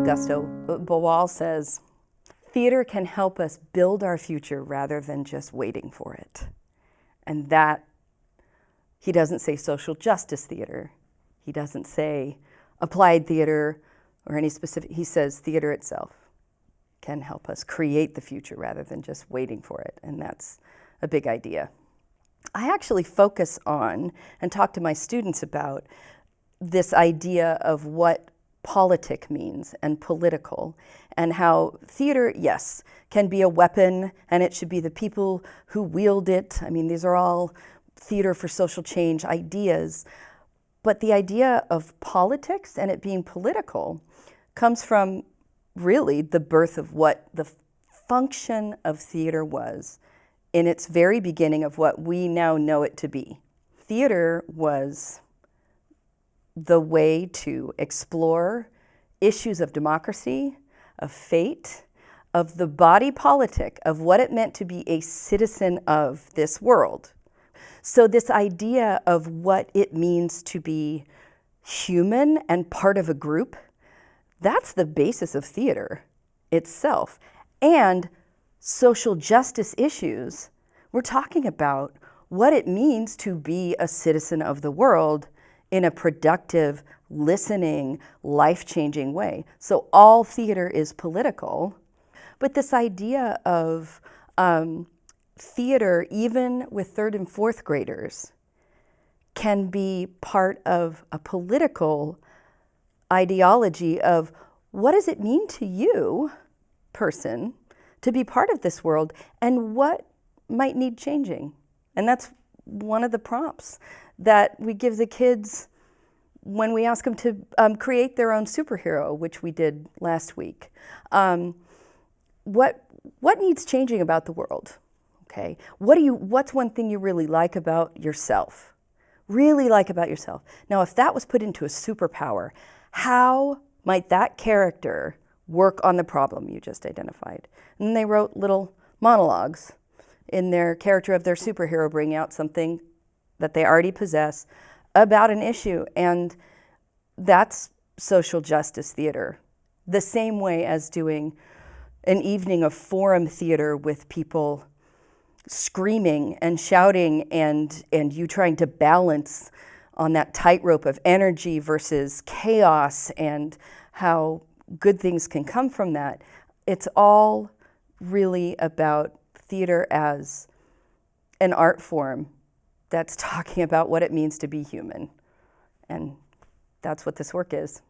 Augusto Boal says, theater can help us build our future rather than just waiting for it. And that, he doesn't say social justice theater. He doesn't say applied theater or any specific, he says theater itself can help us create the future rather than just waiting for it. And that's a big idea. I actually focus on and talk to my students about this idea of what politic means and political and how theater, yes, can be a weapon and it should be the people who wield it. I mean, these are all theater for social change ideas. But the idea of politics and it being political comes from really the birth of what the function of theater was in its very beginning of what we now know it to be. Theater was the way to explore issues of democracy, of fate, of the body politic, of what it meant to be a citizen of this world. So this idea of what it means to be human and part of a group, that's the basis of theater itself. And social justice issues, we're talking about what it means to be a citizen of the world in a productive, listening, life-changing way. So all theater is political, but this idea of um, theater, even with third and fourth graders, can be part of a political ideology of what does it mean to you, person, to be part of this world, and what might need changing? And that's one of the prompts that we give the kids when we ask them to um, create their own superhero, which we did last week. Um, what, what needs changing about the world? Okay, what do you, what's one thing you really like about yourself? Really like about yourself. Now, if that was put into a superpower, how might that character work on the problem you just identified? And they wrote little monologues in their character of their superhero, bring out something that they already possess about an issue. And that's social justice theater. The same way as doing an evening of forum theater with people screaming and shouting and, and you trying to balance on that tightrope of energy versus chaos and how good things can come from that. It's all really about theater as an art form that's talking about what it means to be human. And that's what this work is.